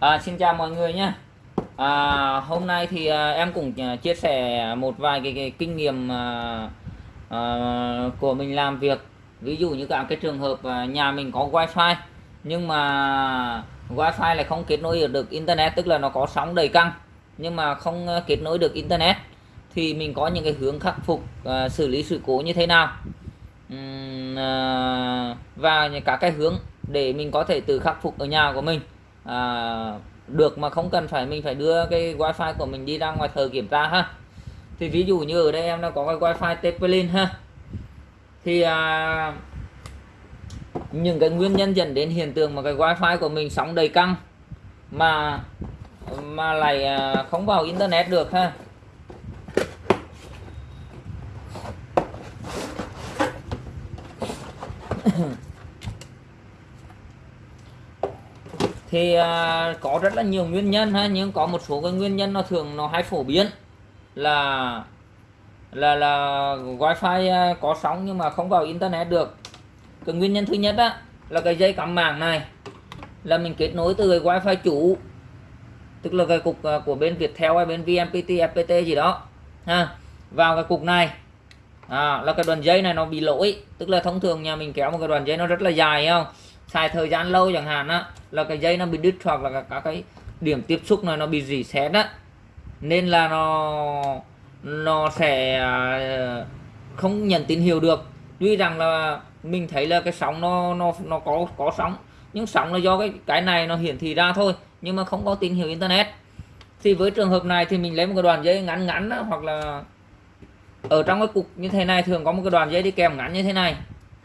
À, xin chào mọi người nhé. À, hôm nay thì à, em cũng à, chia sẻ một vài cái, cái kinh nghiệm à, à, của mình làm việc. Ví dụ như cả cái trường hợp à, nhà mình có wifi nhưng mà wifi lại không kết nối được internet tức là nó có sóng đầy căng nhưng mà không à, kết nối được internet thì mình có những cái hướng khắc phục à, xử lý sự cố như thế nào. Uhm, à, và cả cái hướng để mình có thể tự khắc phục ở nhà của mình à, được mà không cần phải mình phải đưa cái wifi của mình đi ra ngoài thờ kiểm tra ha. Thì ví dụ như ở đây em đã có cái wifi Tepelin ha. Thì à, những cái nguyên nhân dẫn đến hiện tượng mà cái wifi của mình sóng đầy căng mà mà lại à, không vào internet được ha. Thì à, có rất là nhiều nguyên nhân ha nhưng có một số cái nguyên nhân nó thường nó hay phổ biến là là là wifi à, có sóng nhưng mà không vào internet được. Cái nguyên nhân thứ nhất á là cái dây cắm mạng này là mình kết nối từ cái wifi chủ tức là cái cục à, của bên Viettel hay bên VNPT FPT gì đó ha vào cái cục này. À, là cái đoạn dây này nó bị lỗi tức là thông thường nhà mình kéo một cái đoạn dây nó rất là dài không? Xài thời gian lâu chẳng hạn á là cái dây nó bị đứt hoặc là các cái điểm tiếp xúc này nó bị rỉ sét á. Nên là nó nó sẽ à, không nhận tín hiệu được. Tuy rằng là mình thấy là cái sóng nó nó nó có có sóng nhưng sóng là do cái cái này nó hiển thị ra thôi nhưng mà không có tín hiệu internet. Thì với trường hợp này thì mình lấy một cái đoạn dây ngắn ngắn đó, hoặc là ở trong cái cục như thế này thường có một cái đoạn dây đi kèm ngắn như thế này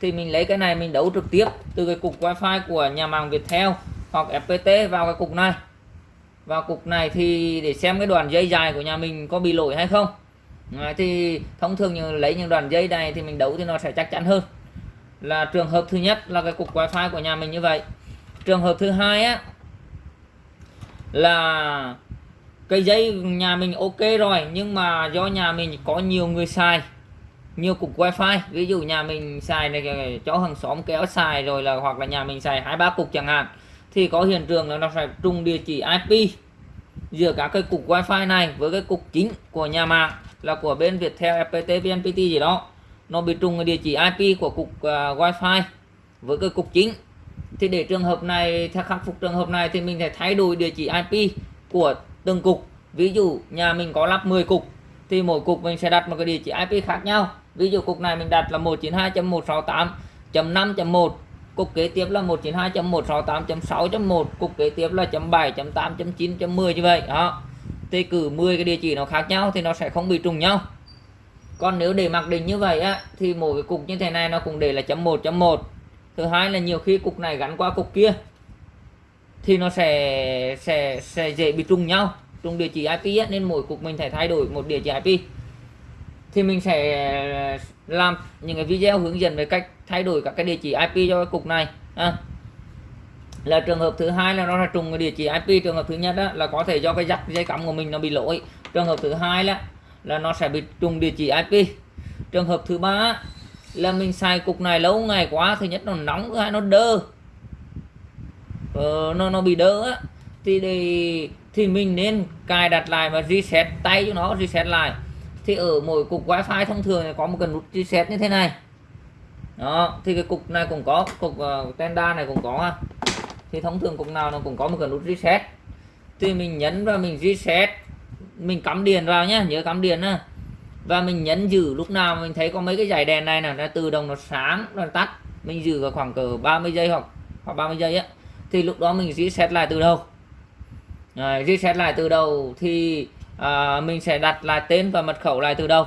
thì mình lấy cái này mình đấu trực tiếp từ cái cục wifi của nhà mạng Viettel hoặc FPT vào cái cục này. Vào cục này thì để xem cái đoạn dây dài của nhà mình có bị lỗi hay không. Đấy, thì thông thường như lấy những đoạn dây này thì mình đấu thì nó sẽ chắc chắn hơn. Là trường hợp thứ nhất là cái cục wifi của nhà mình như vậy. Trường hợp thứ hai á là cái dây nhà mình ok rồi nhưng mà do nhà mình có nhiều người xài nhiều cục wifi ví dụ nhà mình xài này cho hàng xóm kéo xài rồi là hoặc là nhà mình xài hai ba cục chẳng hạn thì có hiện trường là nó phải trùng địa chỉ IP giữa các cái cục wifi này với cái cục chính của nhà mạng là của bên Viettel, FPT, VNPT gì đó nó bị trùng địa chỉ IP của cục uh, wifi với cái cục chính. Thì để trường hợp này theo khắc phục trường hợp này thì mình phải thay đổi địa chỉ IP của từng cục. Ví dụ nhà mình có lắp 10 cục thì mỗi cục mình sẽ đặt một cái địa chỉ IP khác nhau ví dụ cục này mình đặt là 192.168.5.1 cục kế tiếp là 192.168.6.1 cục kế tiếp là .7.8.9.10 như vậy đó. Thì cử 10 cái địa chỉ nó khác nhau thì nó sẽ không bị trùng nhau. Còn nếu để mặc định như vậy á thì mỗi cái cục như thế này nó cũng để là chấm 1 chấm 1 thứ hai là nhiều khi cục này gắn qua cục kia thì nó sẽ sẽ sẽ dễ bị trùng nhau trùng địa chỉ IP á, nên mỗi cục mình phải thay đổi một địa chỉ IP thì mình sẽ ờ, làm những cái video hướng dẫn về cách thay đổi các cái địa chỉ IP cho cái cục này à. là trường hợp thứ hai là nó là trùng cái địa chỉ IP trường hợp thứ nhất đó, là có thể do cái dắt dây cắm của mình nó bị lỗi. Trường hợp thứ hai là là nó sẽ bị trùng địa chỉ IP trường hợp thứ ba là mình xài cục này lâu ngày quá thứ nhất nó nóng thứ hai nó đơ. Ờ, nó nó bị đơ á. Thì thì mình nên cài đặt lại và reset tay cho nó reset lại thì ở mỗi cục wifi thông thường có một cái nút reset như thế này. Đó thì cái cục này cũng có cục uh, tenda này cũng có ha. Thì thông thường cục nào nó cũng có một cái nút reset. Thì mình nhấn và mình reset mình cắm điện vào nhé nhớ cắm điện á và mình nhấn giữ lúc nào mình thấy có mấy cái dải đèn này là nó tự động nó sáng nó tắt. Mình giữ vào khoảng cỡ 30 giây hoặc hoặc 30 giây á. Thì lúc đó mình reset lại từ đầu Rồi, reset lại từ đầu thì à, mình sẽ đặt lại tên và mật khẩu lại từ đầu.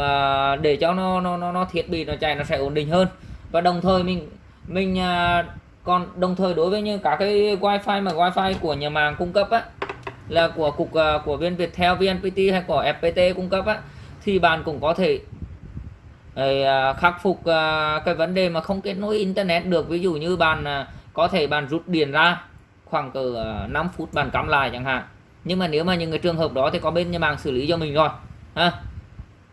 À, để cho nó, nó nó nó thiết bị nó chạy nó sẽ ổn định hơn. Và đồng thời mình mình à, còn đồng thời đối với như cả cái wifi mà wifi của nhà mạng cung cấp á là của cục uh, của bên Viettel, VNPT hay của FPT cung cấp á thì bạn cũng có thể uh, khắc phục uh, cái vấn đề mà không kết nối internet được. Ví dụ như bạn uh, có thể bạn rút điện ra khoảng cỡ uh, 5 phút bạn cắm lại chẳng hạn nhưng mà nếu mà những cái trường hợp đó thì có bên nhà mạng xử lý cho mình rồi. Ha?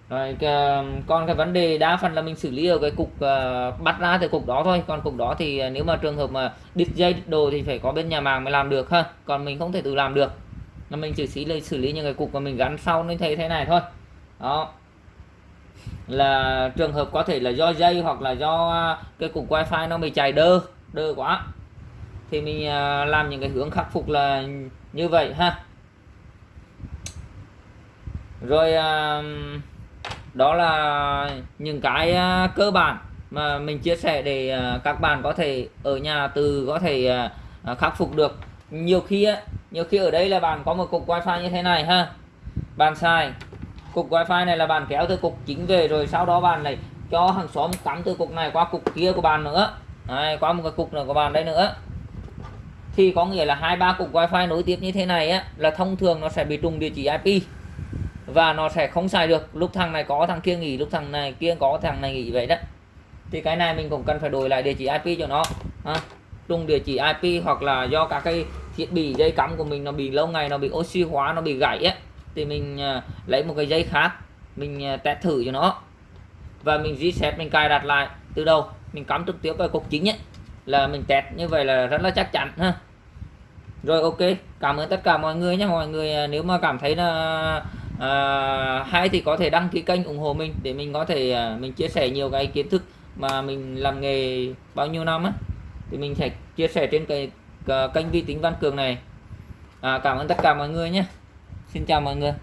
Rồi um, còn cái vấn đề đa phần là mình xử lý ở cái cục uh, bắt ra từ cục đó thôi. Còn cục đó thì ờ, nếu mà trường hợp mà đứt dây đứt đồ thì phải có bên nhà màng mới làm được ha. Còn mình không thể tự làm được. Là mình chỉ xử lý xử lý những cái cục mà mình gắn sau nên thấy thế này thôi. Đó. Là trường hợp có thể là do dây hoặc là do ờ, cái cục wifi nó bị chạy đơ đơ quá. Thì mình làm những cái hướng khắc phục là như vậy ha rồi à, đó là những cái à, cơ bản mà mình chia sẻ để à, các bạn có thể ở nhà từ có thể khắc phục được. Nhiều khi á nhiều khi ở đây là bạn có một cục wifi như thế này ha. Bạn xài cục wifi này là bạn kéo từ cục chính về rồi sau đó bạn này cho hàng xóm cắm từ cục này qua cục kia của bạn nữa. Đấy, qua một cái cục nữa của bạn đây nữa. Thì có nghĩa là hai ba cục wifi nối tiếp như thế này á là thông thường nó sẽ bị trùng địa chỉ IP và nó sẽ không xài được. Lúc thằng này có thằng kia nghỉ. Lúc thằng này kia có thằng này nghỉ vậy đó thì cái này mình cũng cần phải đổi lại địa chỉ IP cho nó. Ha. trùng địa chỉ IP hoặc là do các cái thiết bị dây cắm của mình nó bị lâu ngày nó bị oxy hóa nó bị gãy á thì mình à, lấy một cái dây khác. Mình à, test thử cho nó. Và mình reset mình cài đặt lại. Từ đầu mình cắm trực tiếp vào cục chính ấy là mình test như vậy là rất là chắc chắn ha. Rồi ok cảm ơn tất cả mọi người nhé. Mọi người à, nếu mà cảm thấy là à, hay thì có thể đăng ký kênh ủng hộ mình để mình có thể à, mình chia sẻ nhiều cái kiến thức mà mình làm nghề bao nhiêu năm á. Thì mình sẽ chia sẻ trên cái ờ, kênh vi tính văn cường này. À, cảm ơn tất cả mọi người nhé. Xin chào mọi người.